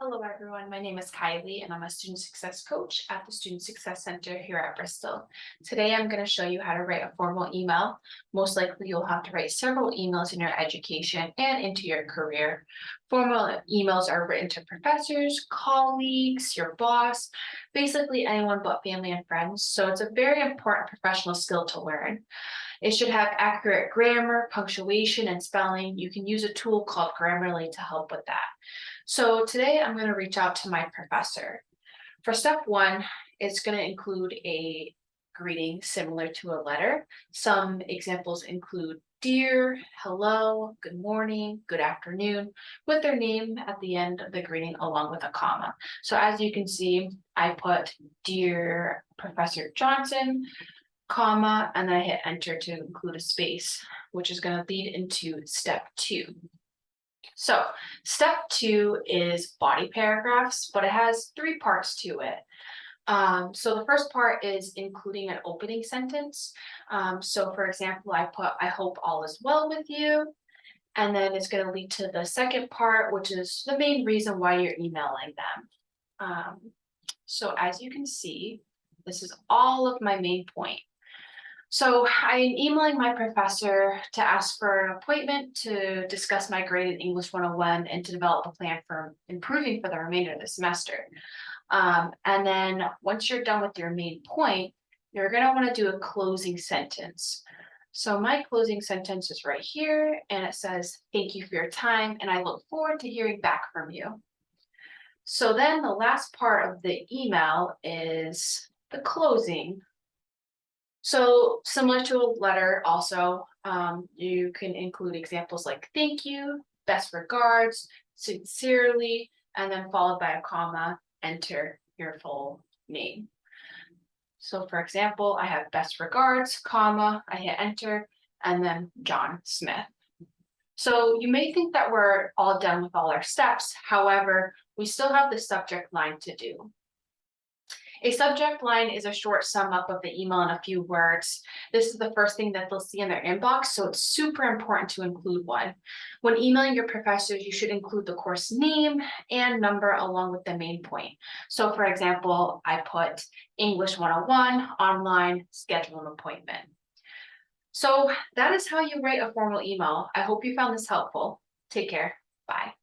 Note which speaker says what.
Speaker 1: Hello, everyone. My name is Kylie and I'm a student success coach at the Student Success Center here at Bristol. Today, I'm going to show you how to write a formal email. Most likely, you'll have to write several emails in your education and into your career. Formal emails are written to professors, colleagues, your boss, basically anyone but family and friends. So it's a very important professional skill to learn. It should have accurate grammar, punctuation, and spelling. You can use a tool called Grammarly to help with that. So today I'm going to reach out to my professor. For step one, it's going to include a greeting similar to a letter. Some examples include dear, hello, good morning, good afternoon, with their name at the end of the greeting along with a comma. So as you can see, I put dear Professor Johnson, comma, and then I hit enter to include a space, which is going to lead into step two. So step two is body paragraphs, but it has three parts to it. Um, so the first part is including an opening sentence. Um, so for example, I put, I hope all is well with you. And then it's going to lead to the second part, which is the main reason why you're emailing them. Um, so as you can see, this is all of my main point. So I'm emailing my professor to ask for an appointment to discuss my grade in English 101 and to develop a plan for improving for the remainder of the semester. Um, and then once you're done with your main point, you're going to want to do a closing sentence. So my closing sentence is right here and it says, thank you for your time and I look forward to hearing back from you. So then the last part of the email is the closing so similar to a letter also, um, you can include examples like thank you, best regards, sincerely, and then followed by a comma, enter your full name. So for example, I have best regards, comma, I hit enter, and then John Smith. So you may think that we're all done with all our steps. However, we still have the subject line to do. A subject line is a short sum up of the email in a few words. This is the first thing that they'll see in their inbox, so it's super important to include one. When emailing your professors, you should include the course name and number along with the main point. So for example, I put English 101 online, schedule an appointment. So that is how you write a formal email. I hope you found this helpful. Take care. Bye.